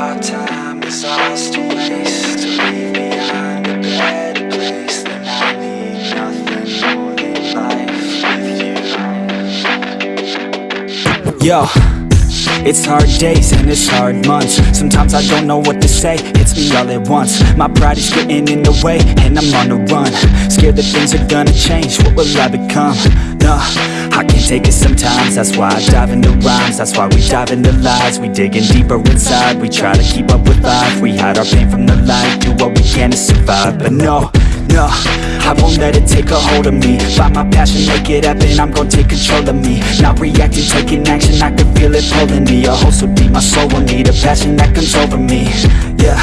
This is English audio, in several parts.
our time is ours to waste To leave behind a better place Then I need nothing more than life with you. Yo it's hard days and it's hard months. Sometimes I don't know what to say, hits me all at once. My pride is getting in the way and I'm on the run. Scared that things are gonna change, what will I become? Nah, I can't take it sometimes That's why I dive into rhymes, that's why we dive into lies. We digging deeper inside, we try to keep up with life. We hide our pain from the light, do what we can to survive. But no, no, I won't let it take a hold of me. Find my passion, make it happen, I'm gonna take control of me. Not reacting, taking action, I can feel it pulling me. A hole so deep, my soul will need a passion that comes over me. Yeah,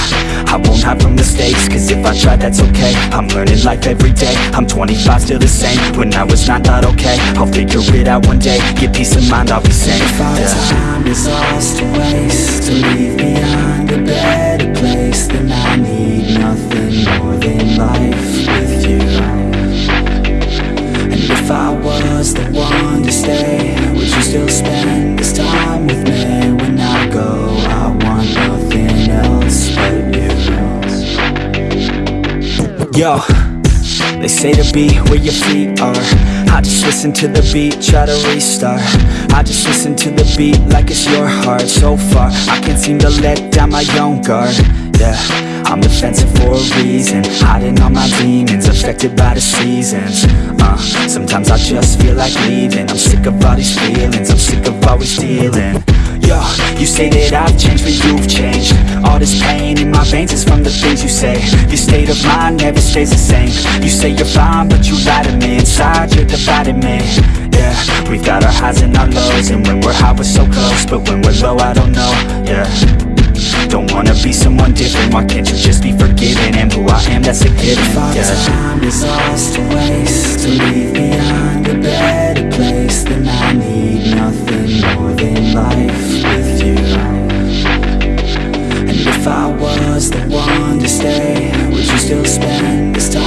I won't hide from mistakes Cause if I try, that's okay. I'm learning life every day. I'm 25, still the same. When I was 9, thought okay. I'll figure it out one day. Get peace of mind, I'll be sane If our yeah. time is lost to waste To leave behind still spend this time with me? When I go, I want nothing else but you. Yo, they say to be where your feet are. I just listen to the beat, try to restart. I just listen to the beat like it's your heart. So far, I can't seem to let down my own guard. Yeah, I'm defensive for a reason. Hiding all my demons, affected by the seasons. Uh, Sometimes I just feel like leaving. I'm sick of all these feelings, always dealing Yo, you say that I've changed, but you've changed. All this pain in my veins is from the things you say. Your state of mind never stays the same. You say you're fine, but you lie to me. Inside, you're dividing me. Yeah, we've got our highs and our lows And when we're high, we're so close But when we're low, I don't know, yeah. Don't wanna be someone different. Why can't you just be forgiven? And who I am, that's a given, If our yeah. time is lost Was the one to stay Would you still spend this time?